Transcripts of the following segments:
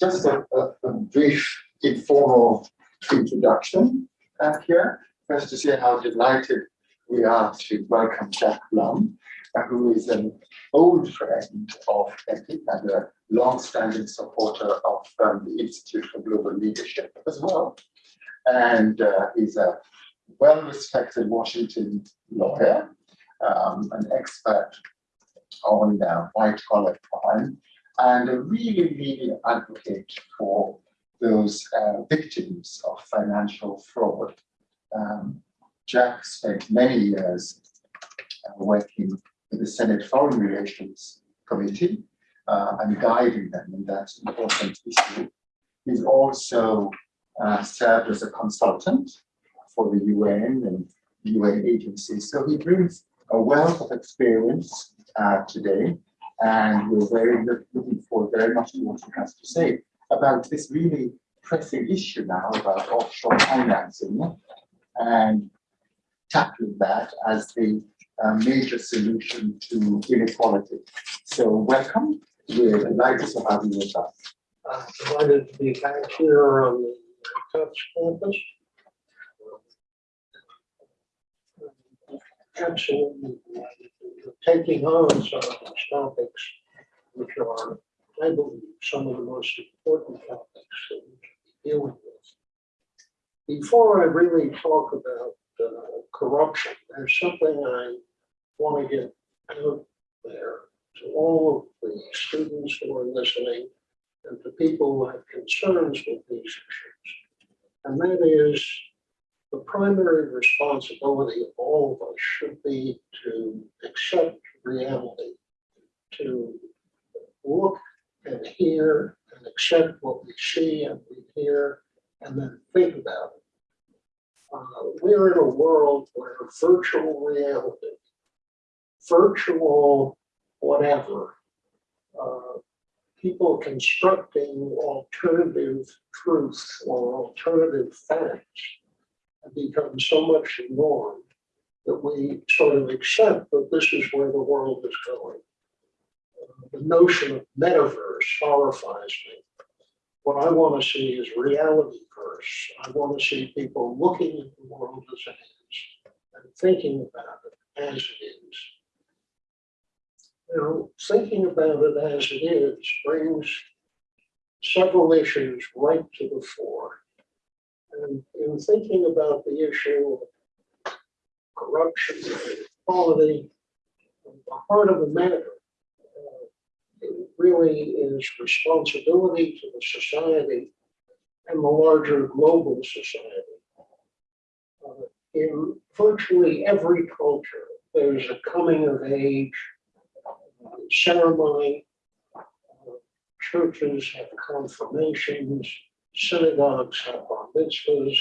Just a, a, a brief informal introduction uh, here. First to say how delighted we are to welcome Jack Blum, who is an old friend of EPIIC and a long-standing supporter of um, the Institute for Global Leadership as well. And uh, he's a well-respected Washington lawyer, um, an expert on uh, white-collar crime, and a really, really advocate for those uh, victims of financial fraud. Um, Jack spent many years uh, working with the Senate Foreign Relations Committee uh, and guiding them in that important issue. He's also uh, served as a consultant for the UN and UN agencies. So he brings a wealth of experience uh, today, and we're very looking forward very much to what he has to say about this really pressing issue now about offshore financing and tackling that as the uh, major solution to inequality. So welcome. We're delighted to have you with us. Uh, delighted to be back here on the Tufts campus. Absolutely delighted taking on some of these topics, which are, I believe, some of the most important topics that we can be dealing with. Before I really talk about uh, corruption, there's something I want to get out there to all of the students who are listening and to people who have concerns with these issues. And that is the primary responsibility of all of us should be to accept reality, to look and hear and accept what we see and we hear, and then think about it. Uh, we're in a world where virtual reality, virtual whatever, uh, people constructing alternative truth or alternative facts have become so much the norm that we sort of accept that this is where the world is going. Uh, the notion of metaverse horrifies me. What I want to see is reality verse. I want to see people looking at the world as it is and thinking about it as it is know, thinking about it as it is brings several issues right to the fore. And in thinking about the issue of corruption, equality, the heart of the matter uh, really is responsibility to the society and the larger global society. Uh, in virtually every culture, there's a coming of age ceremony. Uh, churches have confirmations, synagogues have bar mitzvahs,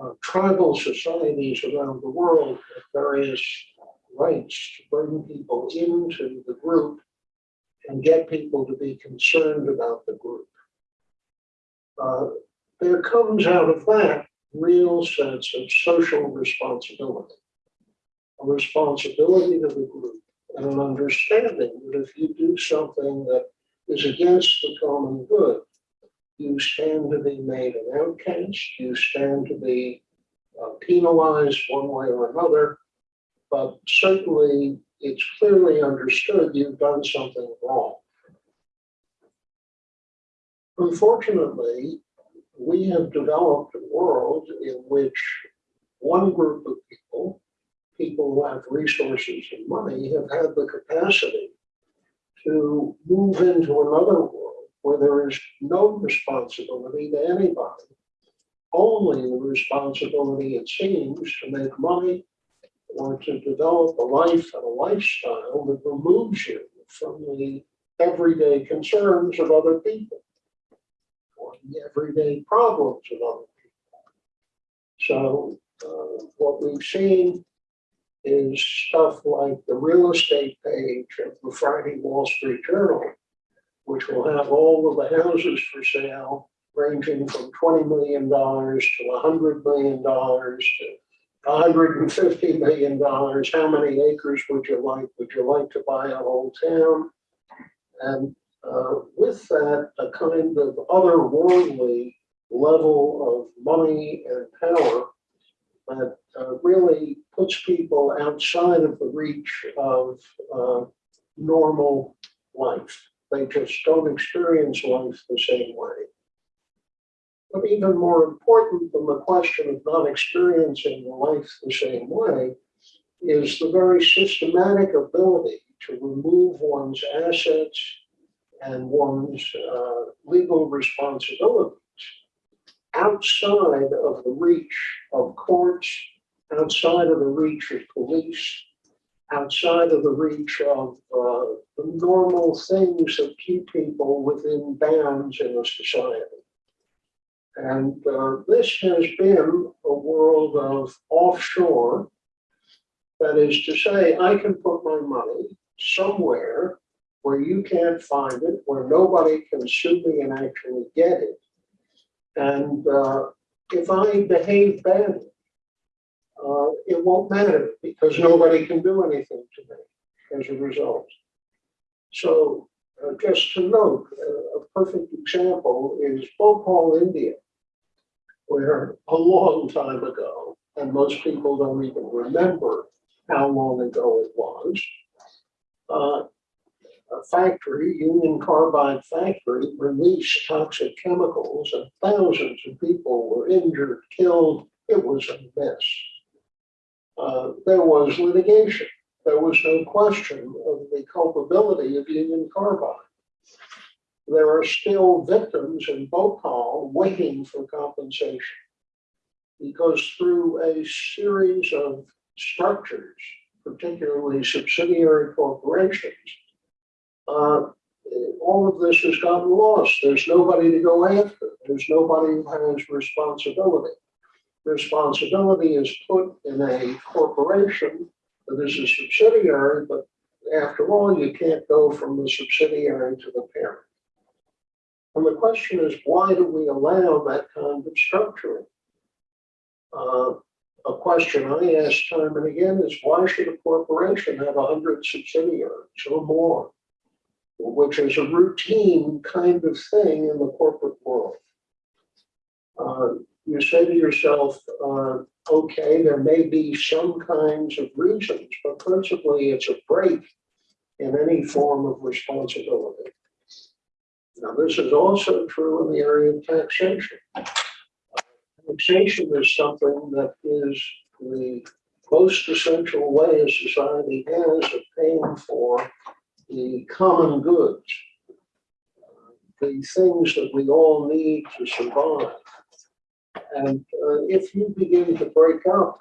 uh, tribal societies around the world have various rites to bring people into the group and get people to be concerned about the group. Uh, there comes out of that real sense of social responsibility, a responsibility to the group and an understanding that if you do something that is against the common good, you stand to be made an outcast, you stand to be uh, penalized one way or another, but certainly it's clearly understood you've done something wrong. Unfortunately, we have developed a world in which one group of people people who have resources and money have had the capacity to move into another world where there is no responsibility to anybody, only the responsibility, it seems, to make money or to develop a life and a lifestyle that removes you from the everyday concerns of other people or the everyday problems of other people. So uh, what we've seen is stuff like the real estate page of the Friday Wall Street Journal, which will have all of the houses for sale ranging from $20 million to $100 million to $150 million. How many acres would you like? Would you like to buy a whole town? And uh, with that, a kind of otherworldly level of money and power that uh, really puts people outside of the reach of uh, normal life. They just don't experience life the same way. But even more important than the question of not experiencing life the same way is the very systematic ability to remove one's assets and one's uh, legal responsibilities outside of the reach of courts, outside of the reach of police, outside of the reach of uh, the normal things that keep people within bounds in a society. And uh, this has been a world of offshore. That is to say, I can put my money somewhere where you can't find it, where nobody can sue me and actually get it. And uh, if I behave badly, uh, it won't matter because nobody can do anything to me as a result. So uh, just to note, uh, a perfect example is Bhopal, India, where a long time ago, and most people don't even remember how long ago it was, uh, a factory, Union Carbide factory, released toxic chemicals and thousands of people were injured, killed. It was a mess. Uh, there was litigation. There was no question of the culpability of Union Carbide. There are still victims in Bhopal waiting for compensation because through a series of structures, particularly subsidiary corporations, uh, all of this has gotten lost. There's nobody to go after. There's nobody who has responsibility. Responsibility is put in a corporation that is a subsidiary, but after all, you can't go from the subsidiary to the parent. And the question is, why do we allow that kind of structuring? Uh, a question I ask time and again is, why should a corporation have a hundred subsidiaries or more? which is a routine kind of thing in the corporate world. Uh, you say to yourself, uh, okay, there may be some kinds of reasons, but principally it's a break in any form of responsibility. Now, this is also true in the area of taxation. Taxation is something that is the most essential way a society has of paying for the common goods, the things that we all need to survive. And uh, if you begin to break up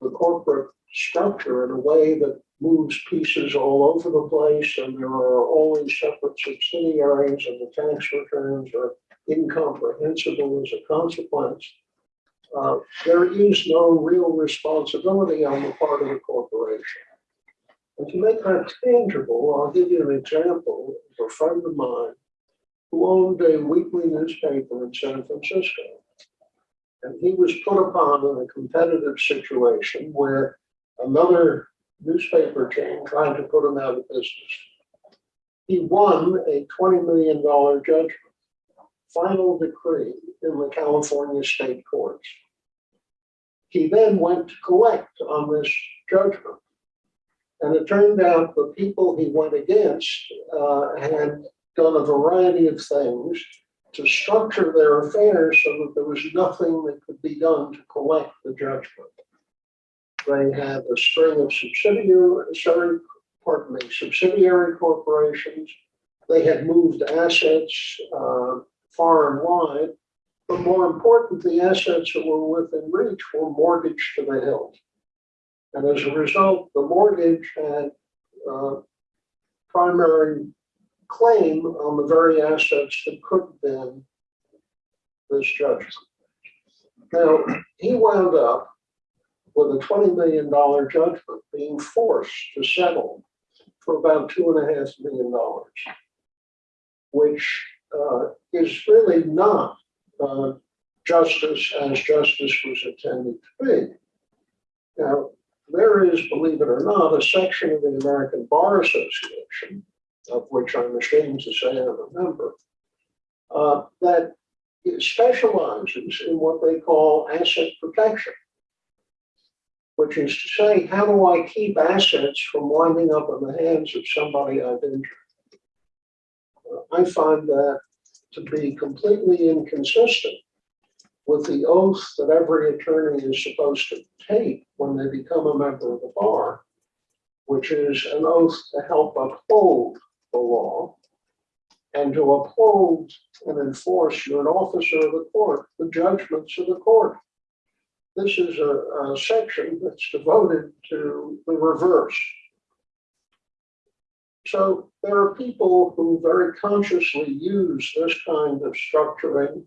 the corporate structure in a way that moves pieces all over the place and there are always separate subsidiaries and the tax returns are incomprehensible as a consequence, uh, there is no real responsibility on the part of the corporation. And to make that tangible, I'll give you an example of a friend of mine who owned a weekly newspaper in San Francisco. And he was put upon in a competitive situation where another newspaper chain tried to put him out of business. He won a $20 million judgment, final decree in the California state courts. He then went to collect on this judgment. And it turned out the people he went against uh, had done a variety of things to structure their affairs so that there was nothing that could be done to collect the judgment. They had a string of subsidiary, sorry, pardon me, subsidiary corporations. They had moved assets uh, far and wide, but more important, the assets that were within reach were mortgaged to the hilt. And as a result, the mortgage had uh, primary claim on the very assets that could have been this judgment. Now, he wound up with a $20 million judgment being forced to settle for about two and a half million dollars, which uh, is really not uh, justice as justice was intended to be. Now, there is, believe it or not, a section of the American Bar Association of which I'm ashamed to say I'm a member, uh, that specializes in what they call asset protection. Which is to say, how do I keep assets from winding up in the hands of somebody I've injured? Uh, I find that to be completely inconsistent with the oath that every attorney is supposed to take when they become a member of the bar, which is an oath to help uphold the law and to uphold and enforce, you're an officer of the court, the judgments of the court. This is a, a section that's devoted to the reverse. So there are people who very consciously use this kind of structuring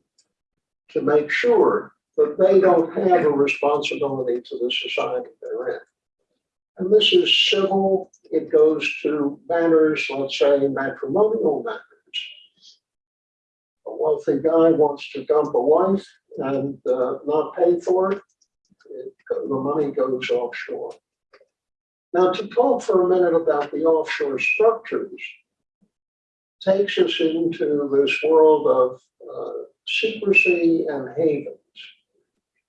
to make sure that they don't have a responsibility to the society they're in. And this is civil, it goes to matters, let's say matrimonial matters. A wealthy guy wants to dump a wife and uh, not pay for it, it, the money goes offshore. Now, to talk for a minute about the offshore structures takes us into this world of uh, secrecy and havens.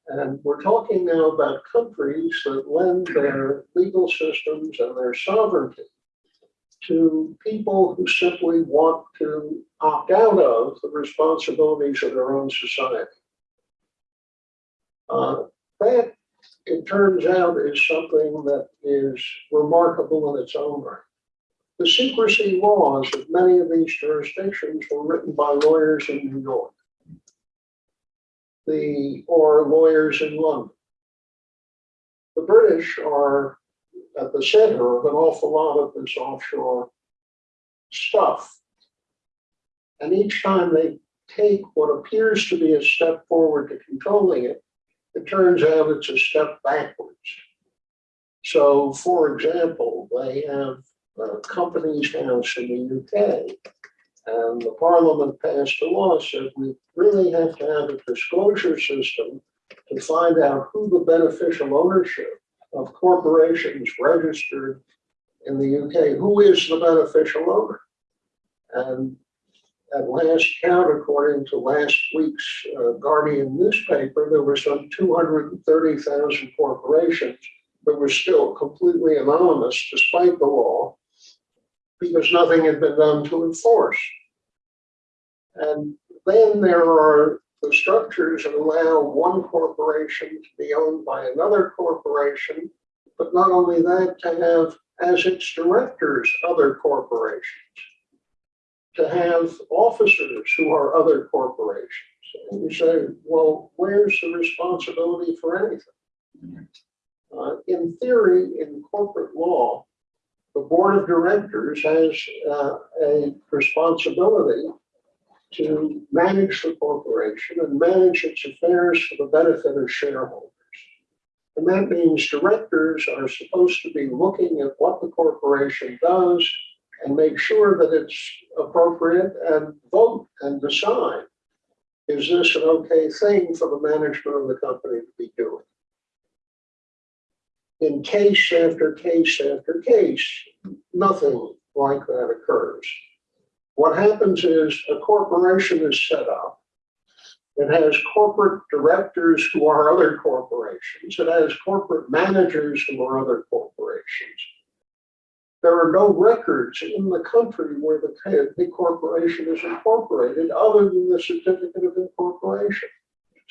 And we're talking now about countries that lend their legal systems and their sovereignty to people who simply want to opt out of the responsibilities of their own society. Uh, that, it turns out, is something that is remarkable in its own right. The secrecy laws of many of these jurisdictions were written by lawyers in New York the, or lawyers in London. The British are at the center of an awful lot of this offshore stuff. And each time they take what appears to be a step forward to controlling it, it turns out it's a step backwards. So, for example, they have uh, a Companies House in the UK and the parliament passed a law said we really have to have a disclosure system to find out who the beneficial ownership of corporations registered in the UK, who is the beneficial owner? And at last count, according to last week's uh, Guardian newspaper, there were some 230,000 corporations that were still completely anonymous despite the law because nothing had been done to enforce. And then there are the structures that allow one corporation to be owned by another corporation, but not only that, to have as its directors other corporations, to have officers who are other corporations. And you say, well, where's the responsibility for anything? Uh, in theory, in corporate law, the board of directors has uh, a responsibility to manage the corporation and manage its affairs for the benefit of shareholders. And that means directors are supposed to be looking at what the corporation does and make sure that it's appropriate and vote and decide, is this an okay thing for the management of the company to be doing? In case after case after case, nothing like that occurs. What happens is a corporation is set up. It has corporate directors who are other corporations. It has corporate managers who are other corporations. There are no records in the country where the, the corporation is incorporated other than the certificate of incorporation.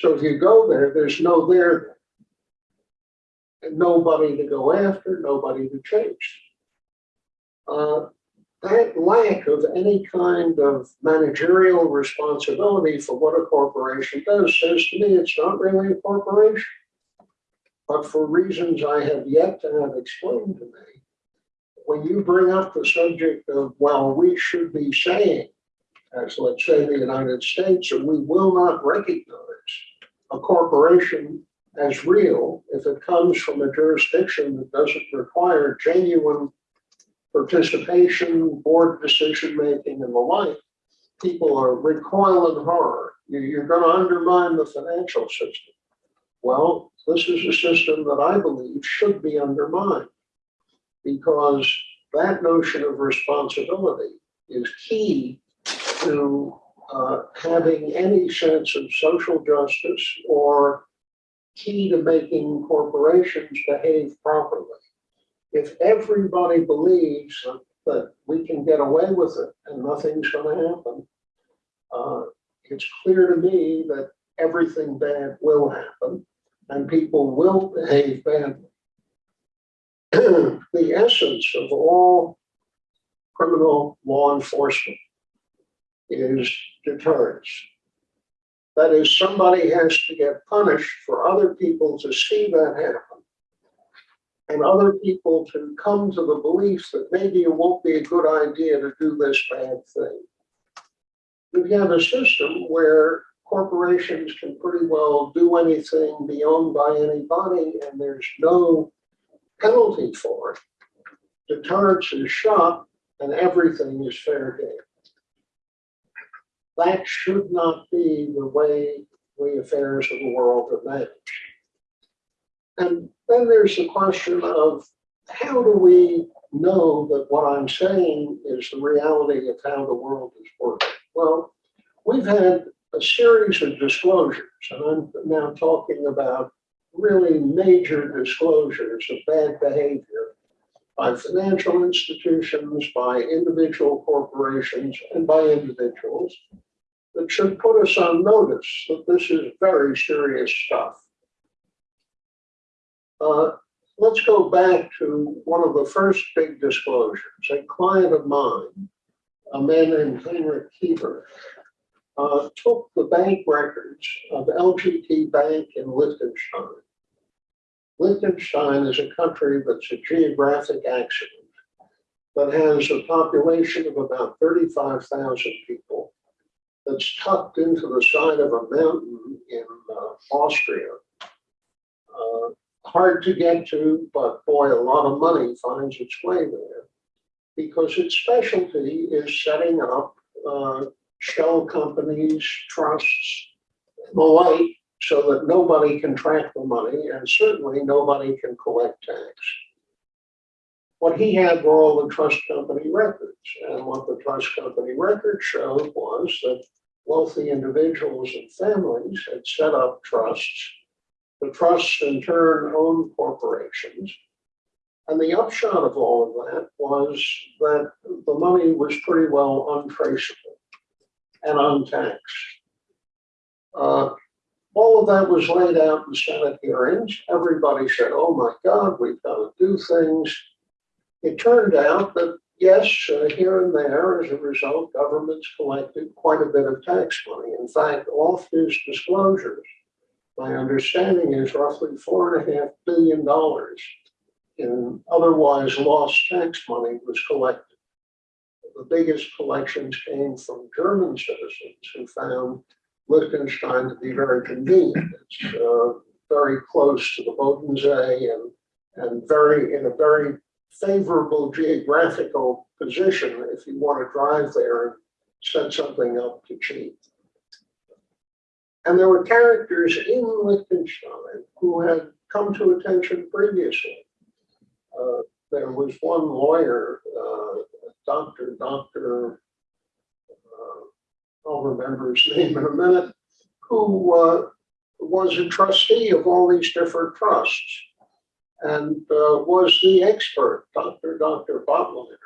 So if you go there, there's no there. Nobody to go after, nobody to chase. Uh, that lack of any kind of managerial responsibility for what a corporation does says to me it's not really a corporation. But for reasons I have yet to have explained to me, when you bring up the subject of, well, we should be saying, as let's say the United States, or we will not recognize a corporation as real if it comes from a jurisdiction that doesn't require genuine participation, board decision-making and the like, people are recoiling in horror. You- You're going to undermine the financial system. Well, this is a system that I believe should be undermined because that notion of responsibility is key to uh, having any sense of social justice or key to making corporations behave properly. If everybody believes that- we can get away with it and nothing's gonna happen, uh, it's clear to me that everything bad will happen and people will behave badly. The essence of all criminal law enforcement is deterrence. That is, somebody has to get punished for other people to see that happen. And other people to come to the belief that maybe it won't be a good idea to do this bad thing. We have a system where corporations can pretty well do anything, be owned by anybody, and there's no penalty for it. Deterrence is shot and everything is fair game. That should not be the way the affairs of the world are managed. And then there's the question of how do we know that what I'm saying is the reality of how the world is working? Well, we've had a series of disclosures, and I'm now talking about really major disclosures of bad behavior by financial institutions, by individual corporations, and by individuals that should put us on notice that this is very serious stuff. Uh, let's go back to one of the first big disclosures. A client of mine, a man named Heinrich Kieber, uh, took the bank records of LGT Bank in Liechtenstein. Liechtenstein is a country that's a geographic accident that has a population of about 35,000 people that's tucked into the side of a mountain in uh, Austria. Uh, hard to get to, but boy, a lot of money finds its way there because its specialty is setting up uh, shell companies, trusts, and the like, so that nobody can track the money and certainly nobody can collect tax. What he had were all the trust company records, and what the trust company records showed was that wealthy individuals and families had set up trusts. The trusts in turn owned corporations. And the upshot of all of that was that the money was pretty well untraceable and untaxed. Uh, all of that was laid out in Senate hearings. Everybody said, oh my God, we've got to do things. It turned out that yes, uh, here and there, as a result, governments collected quite a bit of tax money. In fact, off his disclosures, my understanding is roughly four and a half billion dollars in otherwise lost tax money was collected. The biggest collections came from German citizens who found Liechtenstein to be very convenient. It's uh, very close to the Bodensee and, and very, in a very favorable geographical position if you want to drive there and set something up to cheap. And there were characters in Liechtenstein who had come to attention previously. Uh, there was one lawyer, uh, Dr. Dr. Uh, I'll remember his name in a minute, who uh, was a trustee of all these different trusts and uh, was the expert, Dr. Dr. Batliner.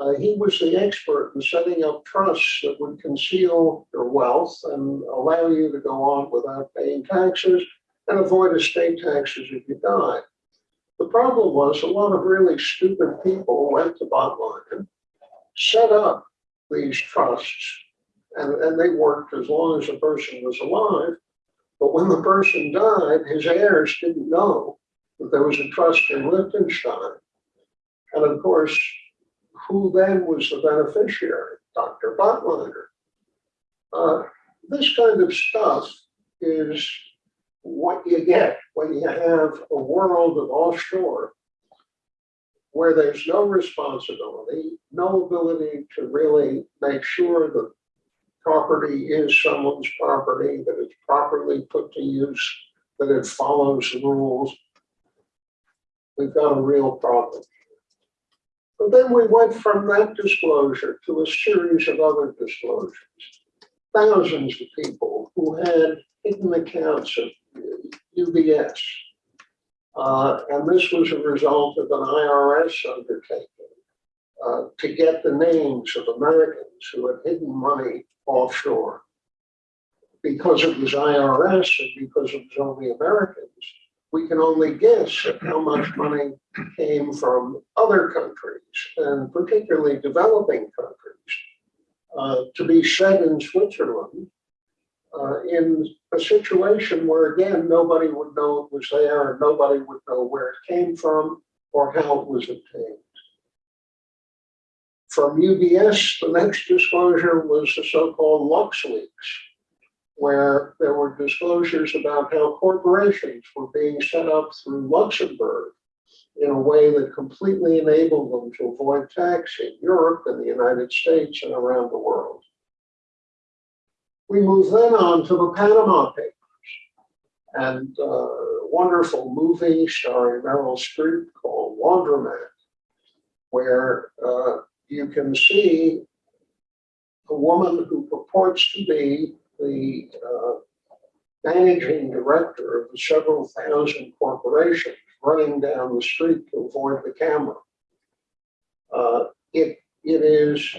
Uh, he was the expert in setting up trusts that would conceal your wealth and allow you to go on without paying taxes and avoid estate taxes if you died. The problem was a lot of really stupid people went to Batliner, set up these trusts, and, and they worked as long as the person was alive. But when the person died, his heirs didn't know there was a trust in Liechtenstein. And of course, who then was the beneficiary? Dr. Batliner. Uh, this kind of stuff is what you get when you have a world of offshore where there's no responsibility, no ability to really make sure that property is someone's property, that it's properly put to use, that it follows the rules we've got a real problem. But then we went from that disclosure to a series of other disclosures. Thousands of people who had hidden accounts of UBS. Uh, and this was a result of an IRS undertaking uh, to get the names of Americans who had hidden money offshore. Because it was IRS and because it was only Americans, we can only guess at how much money came from other countries and particularly developing countries uh, to be shed in Switzerland uh, in a situation where again, nobody would know it was there and nobody would know where it came from or how it was obtained. From UBS, the next disclosure was the so-called LuxLeaks, where there were disclosures about how corporations were being set up through Luxembourg in a way that completely enabled them to avoid tax in Europe and the United States and around the world. We move then on to the Panama Papers and a wonderful movie starring Meryl Streep called Laundromat, where uh, you can see a woman who purports to be the uh, managing director of several thousand corporations running down the street to avoid the camera. Uh, it, it is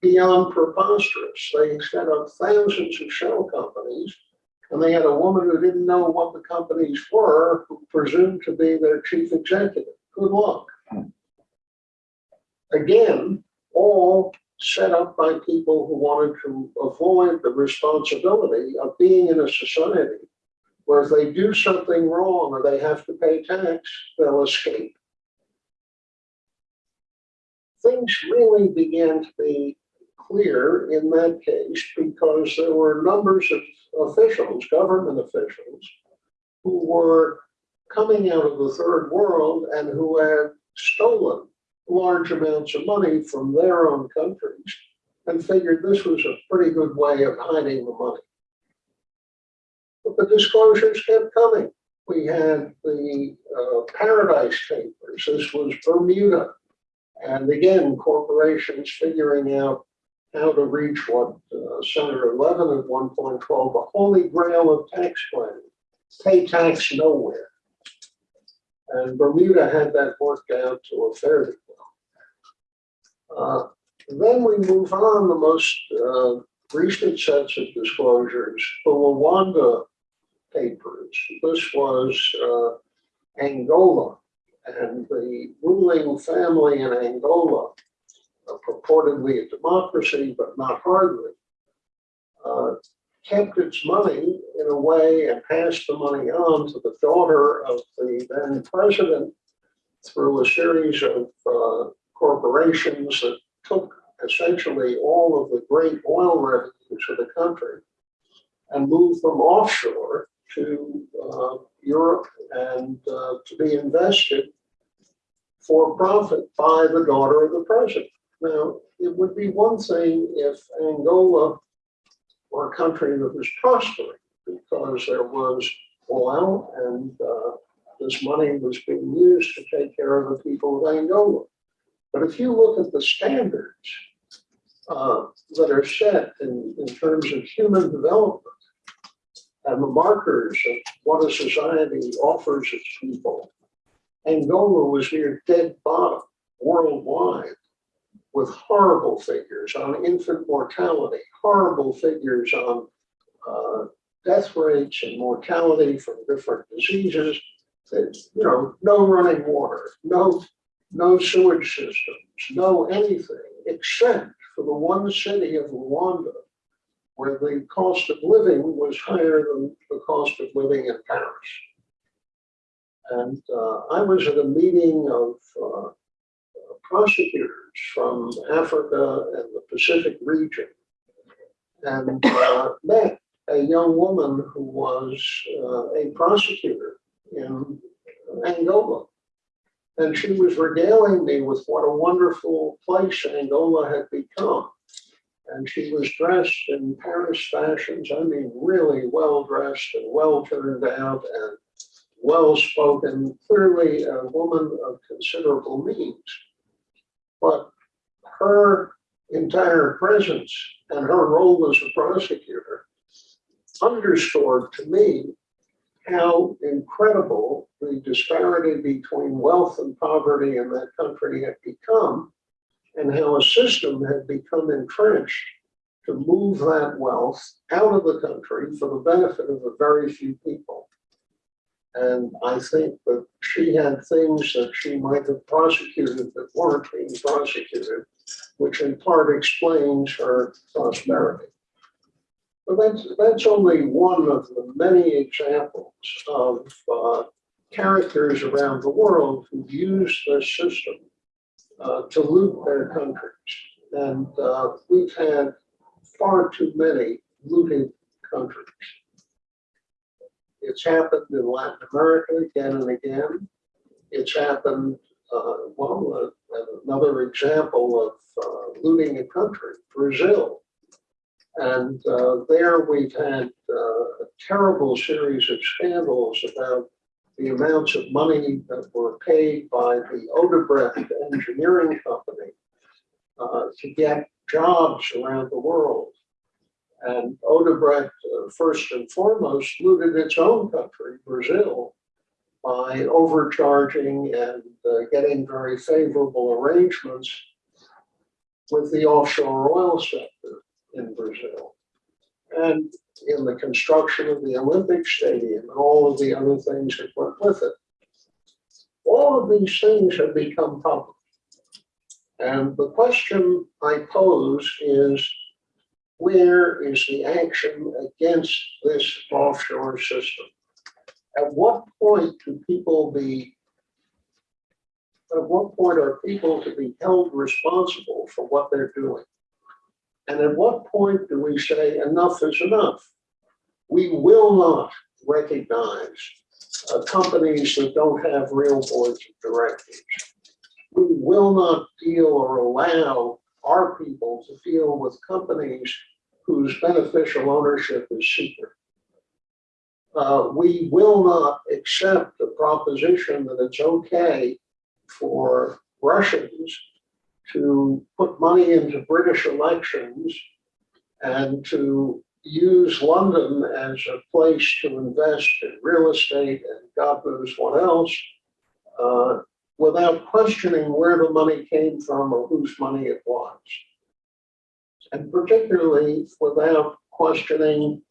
beyond preposterous. They set up thousands of shell companies, and they had a woman who didn't know what the companies were, who presumed to be their chief executive. Good luck. Again, all set up by people who wanted to avoid the responsibility of being in a society where if they do something wrong or they have to pay tax, they'll escape. Things really began to be clear in that case because there were numbers of officials, government officials, who were coming out of the third world and who had stolen large amounts of money from their own countries and figured this was a pretty good way of hiding the money. But the disclosures kept coming. We had the uh, Paradise Papers. This was Bermuda. And again, corporations figuring out how to reach what uh, Senator Levin at one point called the holy grail of tax planning, pay tax nowhere. And Bermuda had that worked out to a fairly well. Uh, then we move on the most uh, recent sets of disclosures, the Luanda papers. This was uh, Angola and the ruling family in Angola, uh, purportedly a democracy, but not hardly, uh, kept its money in a way and passed the money on to the daughter of the then president through a series of uh, corporations that took essentially all of the great oil revenues of the country and moved them offshore to uh, Europe and uh, to be invested for profit by the daughter of the president. Now, it would be one thing if Angola were a country that was prospering because there was oil and uh, this money was being used to take care of the people of Angola. But if you look at the standards uh, that are set in, in terms of human development, and the markers of what a society offers its people. Angola was near dead bottom worldwide with horrible figures on infant mortality, horrible figures on uh, death rates and mortality from different diseases. That, you know, no running water, no, no sewage systems, no anything except for the one city of Luanda, where the cost of living was higher than the cost of living in Paris. And uh, I was at a meeting of uh, prosecutors from Africa and the Pacific region and uh, met a young woman who was uh, a prosecutor in Angola. And she was regaling me with what a wonderful place Angola had become and she was dressed in Paris fashions. I mean, really well dressed and well turned out and well spoken, clearly a woman of considerable means. But her entire presence and her role as a prosecutor underscored to me how incredible the disparity between wealth and poverty in that country had become and how a system had become entrenched to move that wealth out of the country for the benefit of a very few people. And I think that she had things that she might have prosecuted that weren't being prosecuted, which in part explains her prosperity. But that's, that's only one of the many examples of uh, characters around the world who use this system uh, to loot their countries. And uh, we've had far too many looting countries. It's happened in Latin America again and again. It's happened, uh, well, uh, another example of uh, looting a country, Brazil. And uh, there we've had uh, a terrible series of scandals about the amounts of money that were paid by the Odebrecht engineering company uh, to get jobs around the world. And Odebrecht, uh, first and foremost, looted its own country, Brazil, by overcharging and uh, getting very favorable arrangements with the offshore oil sector in Brazil. And in the construction of the Olympic Stadium and all of the other things that went with it. All of these things have become public. And the question I pose is, where is the action against this offshore system? At what point do people be, at what point are people to be held responsible for what they're doing? And at what point do we say enough is enough? We will not recognize uh, companies that don't have real boards of directors. We will not deal or allow our people to deal with companies whose beneficial ownership is secret. Uh, we will not accept the proposition that it's okay for Russians to put money into British elections and to use London as a place to invest in real estate and God knows what else, uh, without questioning where the money came from or whose money it was. And particularly without questioning,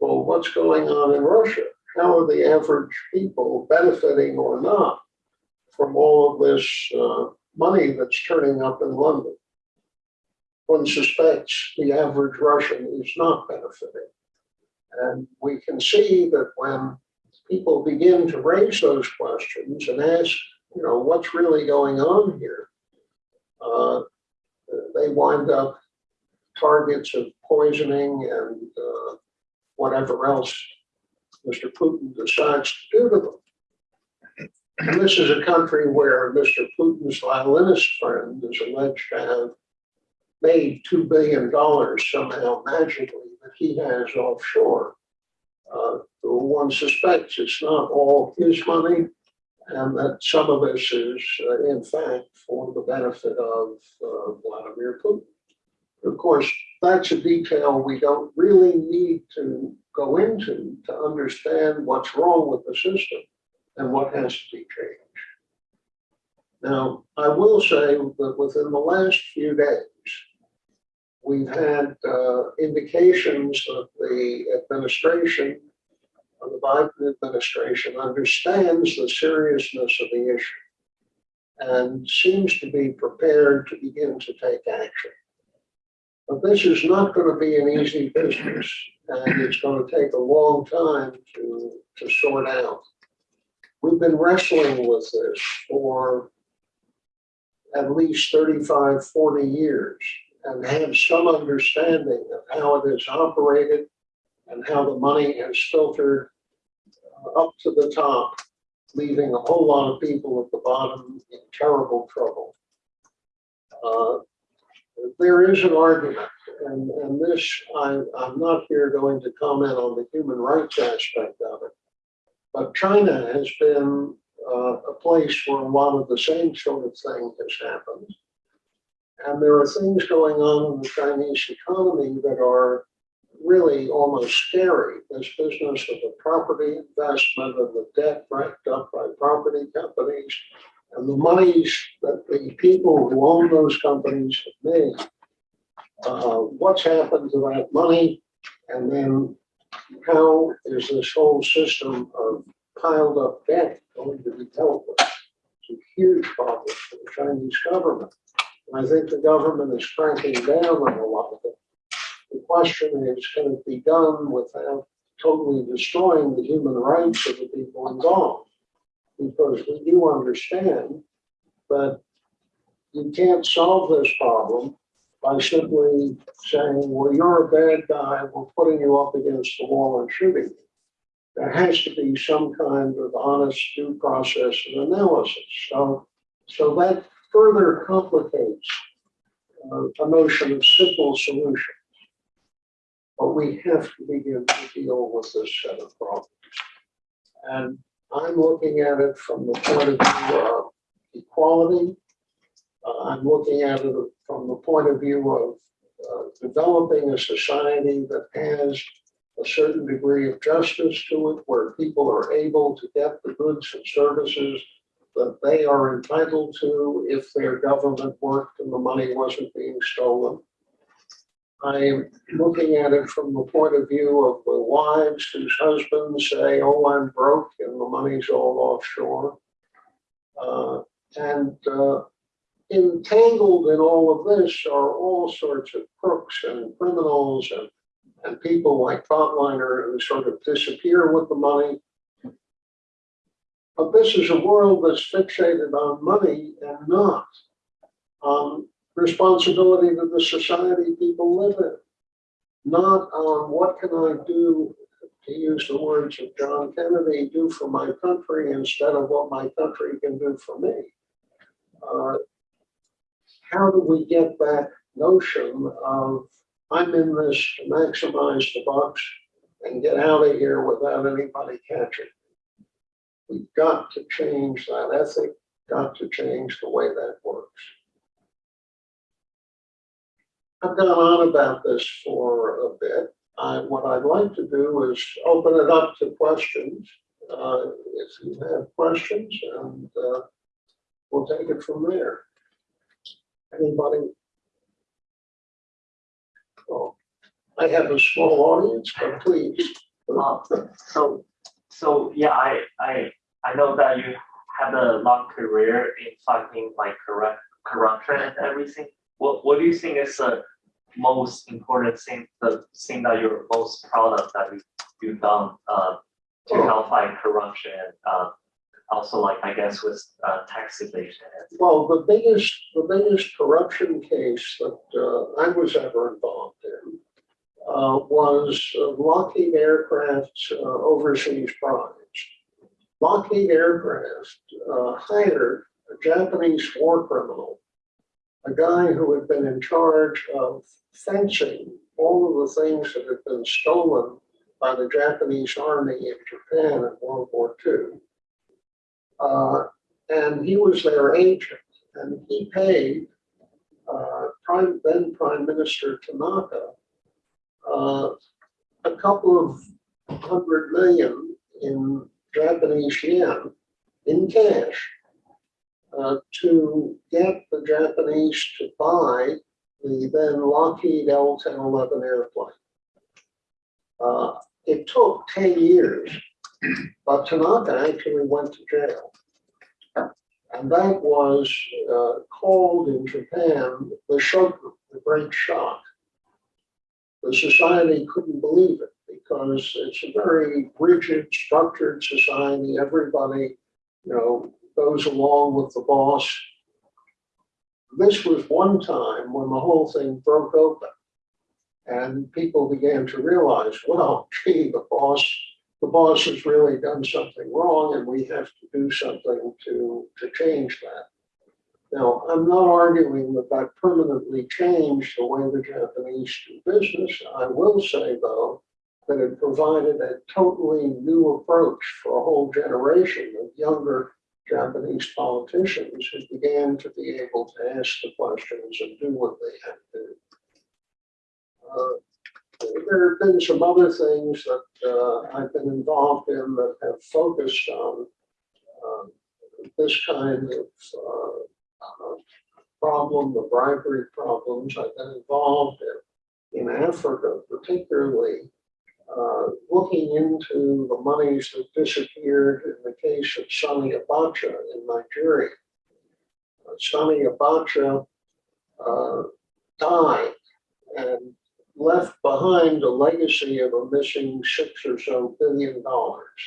well, what's going on in Russia? How are the average people benefiting or not from all of this uh, money that's turning up in London? One suspects the average Russian is not benefiting. And we can see that when people begin to raise those questions and ask, you know, what's really going on here? Uh, they wind up targets of poisoning and uh, whatever else Mr. Putin decides to do to them. This is a country where Mr. Putin's violinist friend is alleged to have made $2 billion somehow magically that he has offshore. Uh, one suspects it's not all his money and that some of this is, uh, in fact, for the benefit of uh, Vladimir Putin. Of course, that's a detail we don't really need to go into to understand what's wrong with the system and what has to be changed. Now, I will say that within the last few days, we've had uh, indications that the administration, of the Biden administration, understands the seriousness of the issue and seems to be prepared to begin to take action. But this is not going to be an easy business, and it's going to take a long time to, to sort out. We've been wrestling with this for at least 35, 40 years and have some understanding of how it is operated and how the money has filtered up to the top, leaving a whole lot of people at the bottom in terrible trouble. Uh, there is an argument, and, and this, I, I'm not here going to comment on the human rights aspect of it, but China has been uh, a place where a lot of the same sort of thing has happened. And there are things going on in the Chinese economy that are really almost scary. This business of the property investment and the debt racked up by property companies and the monies that the people who own those companies have made. Uh, what's happened to that money? And then how is this whole system of piled up debt going to be dealt with? It's a huge problem for the Chinese government. And I think the government is cranking down on a lot of it. The question is, can it be done without totally destroying the human rights of the people involved? Because we do understand that you can't solve this problem by simply saying, well, you're a bad guy, we're putting you up against the wall and shooting you. There has to be some kind of honest due process and analysis. So, so that further complicates uh, a notion of simple solution. But we have to begin to deal with this set of problems. And I'm looking at it from the point of view of equality. Uh, I'm looking at it from the point of view of uh, developing a society that has a certain degree of justice to it, where people are able to get the goods and services that they are entitled to if their government worked and the money wasn't being stolen. I'm looking at it from the point of view of the wives whose husbands say, oh, I'm broke and the money's all offshore. Uh, and uh, entangled in all of this are all sorts of crooks and criminals and, and people like Batliner who sort of disappear with the money. But this is a world that's fixated on money and not on responsibility to the society people live in. Not on what can I do, to use the words of John Kennedy, do for my country instead of what my country can do for me. Uh, how do we get that notion of I'm in this to maximize the bucks and get out of here without anybody catching? We've got to change that ethic, got to change the way that works. I've gone on about this for a bit. I, what I'd like to do is open it up to questions. Uh, if you have questions, and uh, we'll take it from there. Anybody? Oh, I have a small audience, but please. Uh, so, so yeah, I, I, I know that you have a long career in fighting like corrupt, corruption and everything. What, what do you think is the most important thing, the thing that you're most proud of that you, you've done, uh, to Oh. help fight corruption and, uh, also like, I guess with, uh, tax evasion Well, the biggest, the biggest corruption case that uh, I was ever involved in uh, was uh, Lockheed Aircraft's uh, overseas prize. Lockheed Aircraft uh, hired a Japanese war criminal, a guy who had been in charge of fencing all of the things that had been stolen by the Japanese army in Japan in World War II. Uh, and he was their agent, and he paid uh, Prime, then Prime Minister Tanaka uh, a couple of hundred million in Japanese yen in cash uh, to get the Japanese to buy the then Lockheed L-1011 airplane. Uh, it took 10 years, but Tanaka actually went to jail. And that was uh, called in Japan the shock, the great shock. The society couldn't believe it because it's a very rigid, structured society. Everybody, you know, goes along with the boss. This was one time when the whole thing broke open. And people began to realize, well, gee, the boss the boss has really done something wrong and we have to do something to, to change that. Now, I'm not arguing that that permanently changed the way the Japanese do business. I will say, though, that it provided a totally new approach for a whole generation of younger Japanese politicians who began to be able to ask the questions and do what they had to do. Uh, There have been some other things that uh, I've been involved in that have focused on um, this kind of uh, uh, problem, the bribery problems. I've been involved in, in Africa particularly, uh, looking into the monies that disappeared in the case of Sani Abacha in Nigeria. Uh, Abacha uh, died behind a legacy of a missing six or so billion dollars.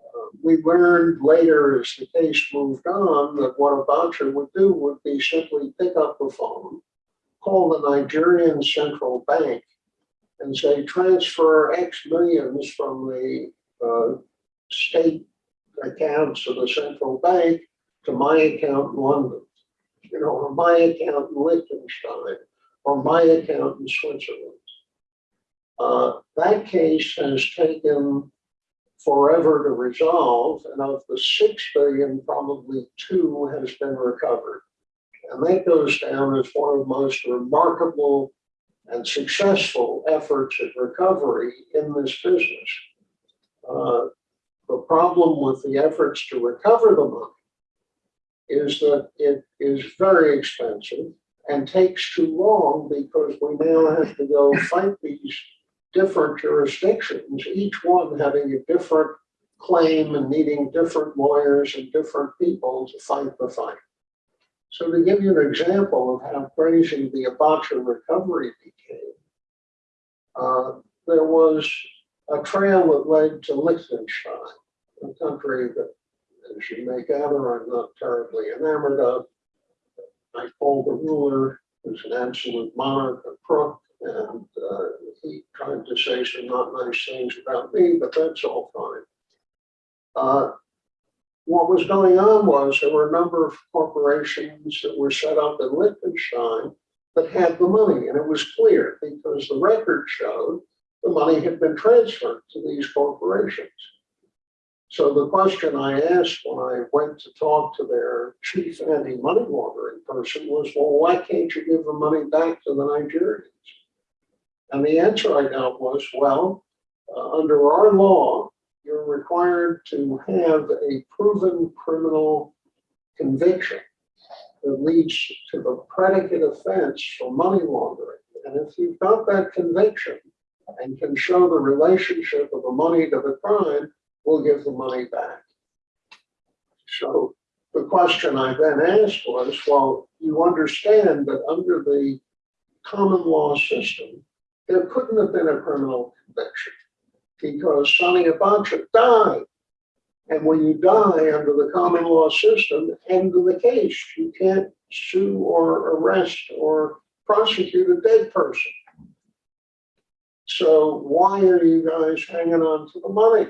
Uh, We learned later as the case moved on that what Abacha would do would be simply pick up the phone, call the Nigerian central bank and say transfer X millions from the uh, state accounts of the central bank to my account in London, you know, or my account in Liechtenstein, or my account in Switzerland. Uh, That case has taken forever to resolve, and of the six billion, probably two has been recovered. And that goes down as one of the most remarkable and successful efforts at recovery in this business. Uh, The problem with the efforts to recover the money is that it is very expensive and takes too long because we now have to go fight these different jurisdictions, each one having a different claim and needing different lawyers and different people to fight the fight. So to give you an example of how crazy the Abacha recovery became, uh, there was a trail that led to Liechtenstein, a country that, as you may gather, I'm not terribly enamored of. I called the ruler, who's an absolute monarch, a crook, and uh, he tried to say some not nice things about me, but that's all fine. Uh, what was going on was there were a number of corporations that were set up in Liechtenstein that had the money, and it was clear because the record showed the money had been transferred to these corporations. So the question I asked when I went to talk to their chief anti-money laundering person was, well, why can't you give the money back to the Nigerians? And the answer I got was, well, uh, under our law, you're required to have a proven criminal conviction that leads to the predicate offense for money laundering. And if you've got that conviction and can show the relationship of the money to the crime, we'll give the money back. So the question I then asked was, well, you understand that under the common law system, there couldn't have been a criminal conviction because Sani Abacha died. And when you die under the common law system, end of the case, you can't sue or arrest or prosecute a dead person. So why are you guys hanging on to the money?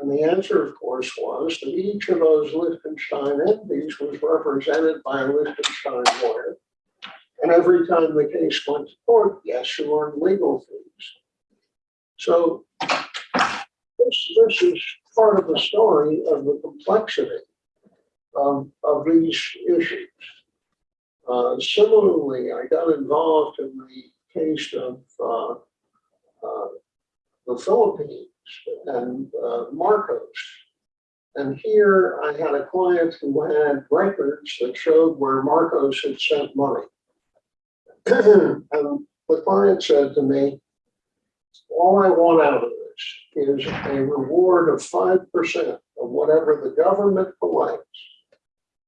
And the answer, of course, was that each of those Liechtenstein entities was represented by a Liechtenstein lawyer. And every time the case went to court, yes, you earned legal fees. So this, this is part of the story of the complexity of, of these issues. Uh, similarly, I got involved in the case of uh, uh, the Philippines and uh, Marcos. And here I had a client who had records that showed where Marcos had sent money. And the client said to me, all I want out of this is a reward of 5% of whatever the government collects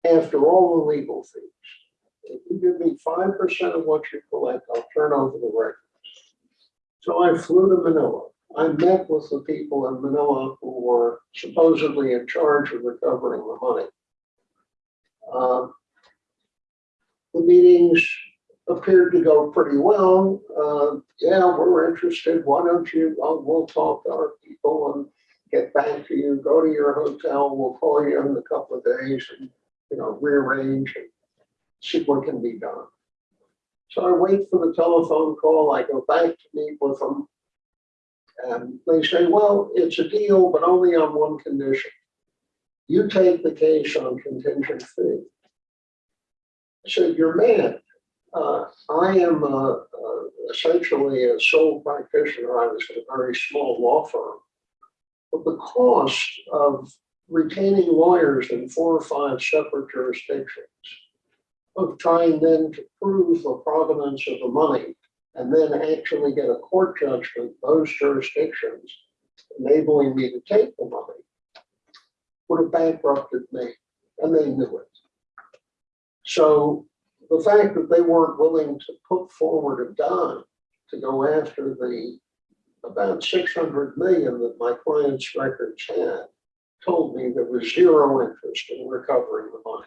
after all the legal fees. If you give me 5% of what you collect, I'll turn over the records. So I flew to Manila. I met with the people in Manila who were supposedly in charge of recovering the money. Uh, The meetings appeared to go pretty well. Uh, yeah, we're interested. Why don't you, we'll talk to our people and get back to you. Go to your hotel. We'll call you in a couple of days and, you know, rearrange and see what can be done. So I wait for the telephone call. I go back to meet with them. And they say, well, it's a deal, but only on one condition. You take the case on contingent fee. I said, you're mad. Uh, I am uh, uh, essentially a sole practitioner. I was in a very small law firm. But the cost of retaining lawyers in four or five separate jurisdictions, of trying then to prove the provenance of the money and then actually get a court judgment, those jurisdictions, enabling me to take the money, would have bankrupted me, and they knew it. So the fact that they weren't willing to put forward a dime to go after the about six hundred million that my client's records had, told me there was zero interest in recovering the money.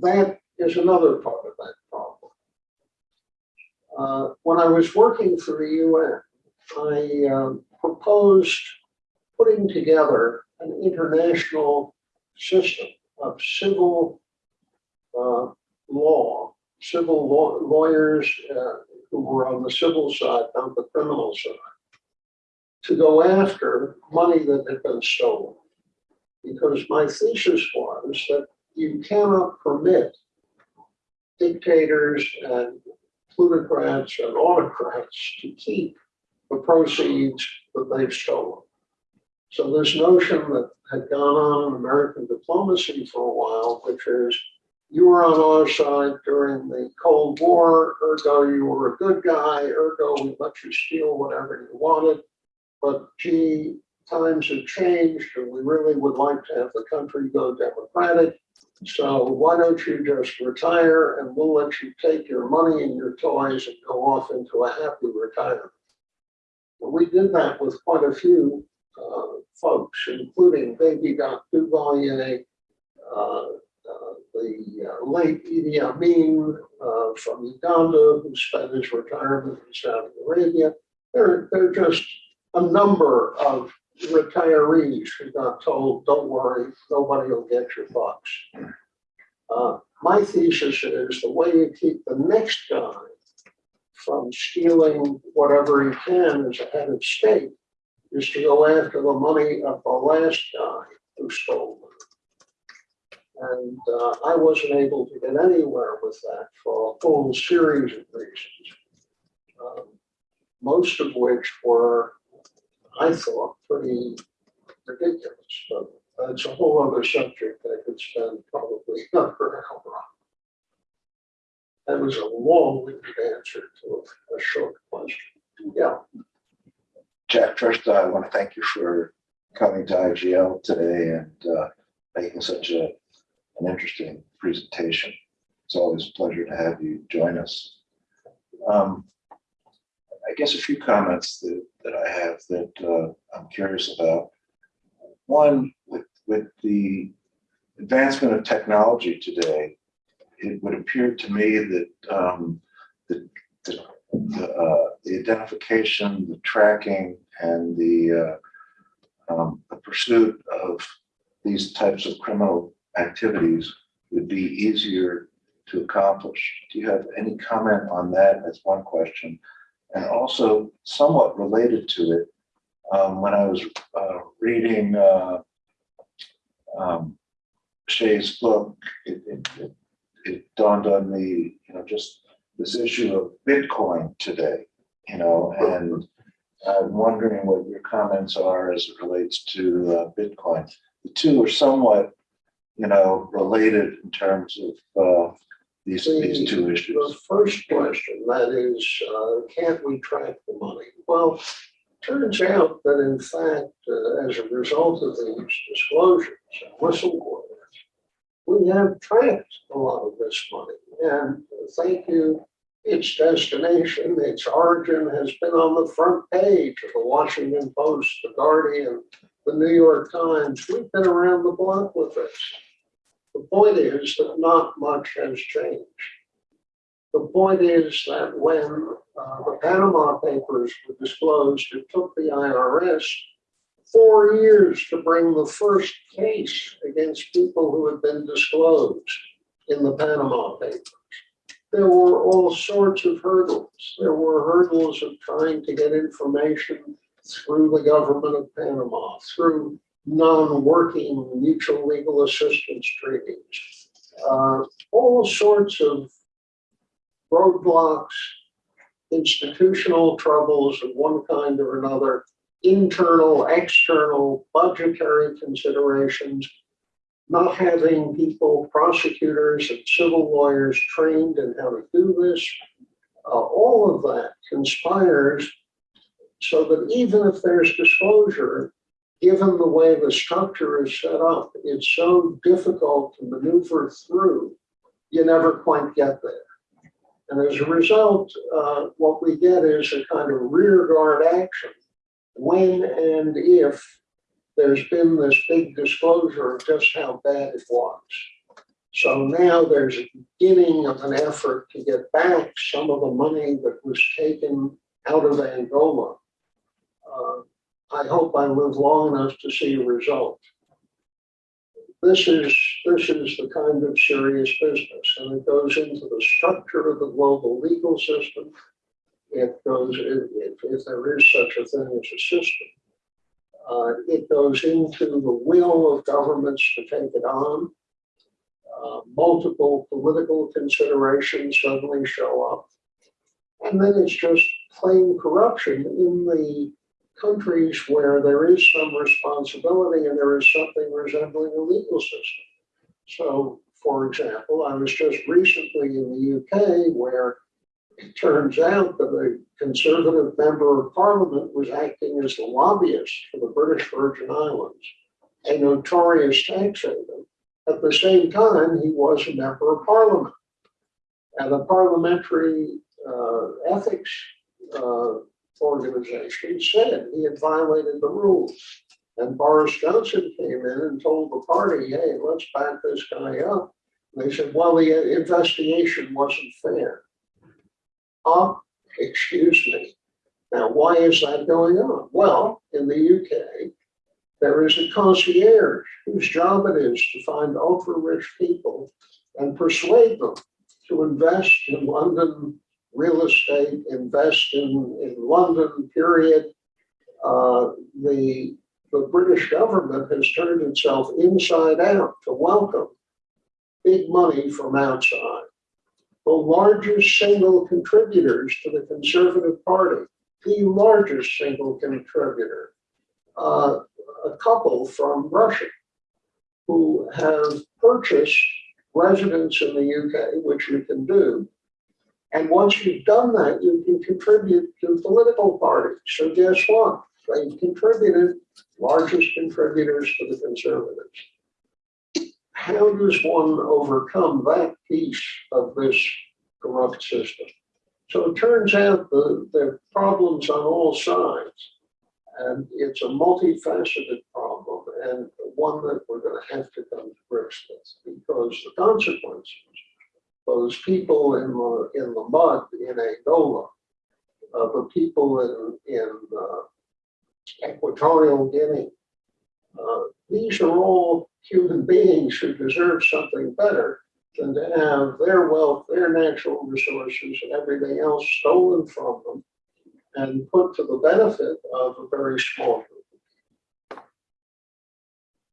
That is another part of that problem. Uh, when I was working for the UN, I um, proposed putting together an international system of civil uh, law, civil law, lawyers uh, who were on the civil side, not the criminal side, to go after money that had been stolen. Because my thesis was that you cannot permit dictators and plutocrats and autocrats to keep the proceeds that they've stolen. So this notion that had gone on in American diplomacy for a while, which is you were on our side during the Cold War, ergo you were a good guy, ergo we let you steal whatever you wanted. But gee, times have changed and we really would like to have the country go democratic. So why don't you just retire and we'll let you take your money and your toys and go off into a happy retirement. We did that with quite a few uh, folks, including Baby Doc Duvalier, uh, late Idi Amin uh, from Uganda, who spent his retirement in Saudi Arabia. There, there are just a number of retirees who got told, don't worry, nobody will get your bucks. Uh, my thesis is the way you keep the next guy from stealing whatever he can as a head of state is to go after the money of the last guy who stole. And uh, I wasn't able to get anywhere with that for a whole series of reasons. Um, most of which were, I thought, pretty ridiculous, but that's a whole other subject that I could spend probably another hour on. That was a long-winded answer to a, a short question. Yeah, Jack, first, I want to thank you for coming to IGL today and uh, making such a, an interesting presentation. It's always a pleasure to have you join us. Um, I guess a few comments that, that I have that uh, I'm curious about. One, with, with the advancement of technology today, it would appear to me that um, the, the uh, the identification, the tracking, and the, uh, um, the pursuit of these types of criminal activities would be easier to accomplish. Do you have any comment on that? That's one question. And also somewhat related to it, um, when I was uh, reading uh, um, Shay's book, it, it, it, it dawned on me, you know, just this issue of Bitcoin today, you know, and I'm wondering what your comments are as it relates to uh, Bitcoin. The two are somewhat, you know, related in terms of uh, these, these two issues? the first question, that is, uh, can't we track the money? Well, turns out that in fact, uh, as a result of these disclosures, and whistleblowers, we have tracked a lot of this money. And thank you, its destination, its origin has been on the front page of the Washington Post, the Guardian, the New York Times. We've been around the block with this. The point is that not much has changed. The point is that when uh, the Panama Papers were disclosed, it took the IRS four years to bring the first case against people who had been disclosed in the Panama Papers. There were all sorts of hurdles. There were hurdles of trying to get information through the government of Panama, through non-working mutual legal assistance treaties, uh, all sorts of roadblocks, institutional troubles of one kind or another, internal, external, budgetary considerations, not having people, prosecutors and civil lawyers trained in how to do this. Uh, all of that conspires so that even if there's disclosure, given the way the structure is set up, it's so difficult to maneuver through, you never quite get there. And as a result, uh, what we get is a kind of rearguard action when and if there's been this big disclosure of just how bad it was. So now there's a beginning of an effort to get back some of the money that was taken out of Angola. Uh, I hope I live long enough to see a result. This is, this is the kind of serious business, and it goes into the structure of the global legal system. It goes, if, if there is such a thing as a system. Uh, it goes into the will of governments to take it on. Uh, multiple political considerations suddenly show up. And then it's just plain corruption in the countries where there is some responsibility and there is something resembling a legal system. So, for example, I was just recently in the UK where it turns out that a conservative member of parliament was acting as the lobbyist for the British Virgin Islands, a notorious tax haven. At the same time, he was a member of parliament. And the parliamentary uh, ethics uh, organization said he had violated the rules. And Boris Johnson came in and told the party, hey, let's back this guy up. And they said, well, the investigation wasn't fair. Uh, excuse me. Now, why is that going on? Well, in the UK, there is a concierge whose job it is to find ultra-rich people and persuade them to invest in London real estate, invest in, in London, period. Uh, the, the British government has turned itself inside out to welcome big money from outside. The largest single contributors to the Conservative Party, the largest single contributor, uh, a couple from Russia who have purchased residence in the UK, which you can do, and once you've done that, you can contribute to political parties. So guess what? They've contributed, largest contributors to the conservatives. How does one overcome that piece of this corrupt system? So it turns out the, there are problems on all sides. And it's a multifaceted problem and one that we're going to have to come to grips with because the consequences those people in the in the mud in Angola, uh, the people in in uh, Equatorial Guinea. Uh, these are all human beings who deserve something better than to have their wealth, their natural resources, and everything else stolen from them and put to the benefit of a very small group.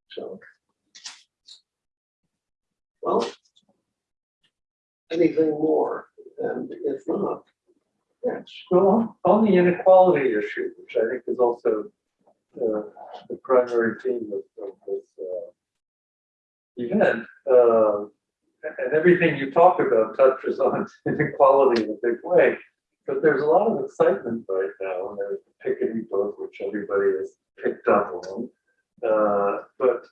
So, well, anything more? And if not, yes. Well, on the inequality issue, which I think is also uh, the primary theme of, of this uh, event, uh, and everything you talk about touches on inequality in a big way. But there's a lot of excitement right now, there's the Piketty book, which everybody has picked up on. Uh, but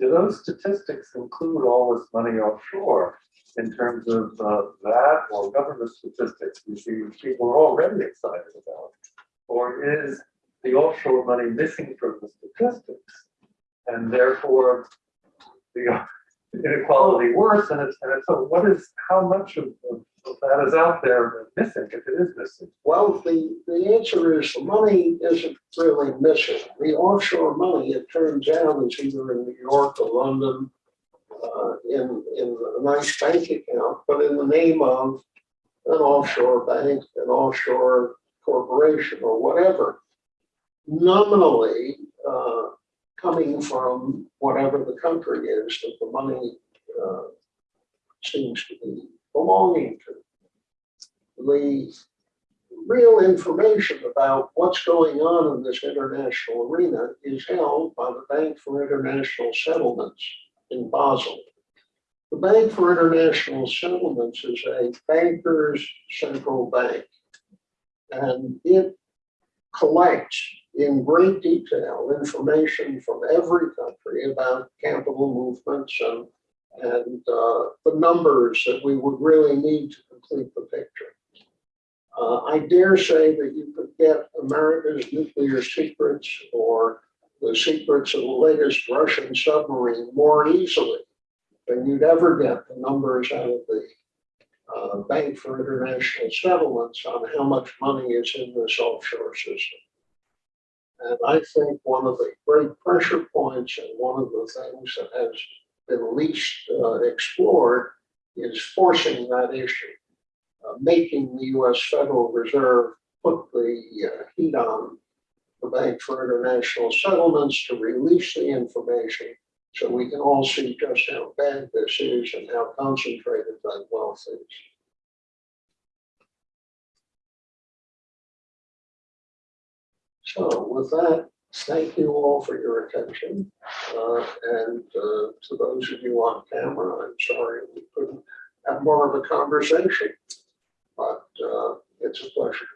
do those statistics include all this money offshore? in terms of uh, that or government statistics we see people are already excited about? Or is the offshore money missing from the statistics? And therefore, the inequality worse, and it's, and it's, so what is, how much of, of of that is out there missing, if it is missing? Well, the, the answer is the money isn't really missing. The offshore money, it turns out, is either in New York or London uh, in, in a nice bank account, but in the name of an offshore bank, an offshore corporation or whatever. Nominally, uh, coming from whatever the country is that the money uh, seems to be belonging to. The real information about what's going on in this international arena is held by the Bank for International Settlements in Basel. The Bank for International Settlements is a bankers' central bank. And it collects in great detail information from every country about capital movements and, and uh, the numbers that we would really need to complete the picture. Uh, I dare say that you could get America's nuclear secrets or the secrets of the latest Russian submarine more easily than you'd ever get the numbers out of the uh, Bank for International Settlements on how much money is in this offshore system. And I think one of the great pressure points and one of the things that has been least uh, explored is forcing that issue uh, making the US Federal Reserve put the uh, heat on the Bank for International Settlements to release the information so we can all see just how bad this is and how concentrated that wealth is. So with that, thank you all for your attention. Uh, And uh, to those of you on camera, I'm sorry we couldn't have more of a conversation but uh, it's a pleasure.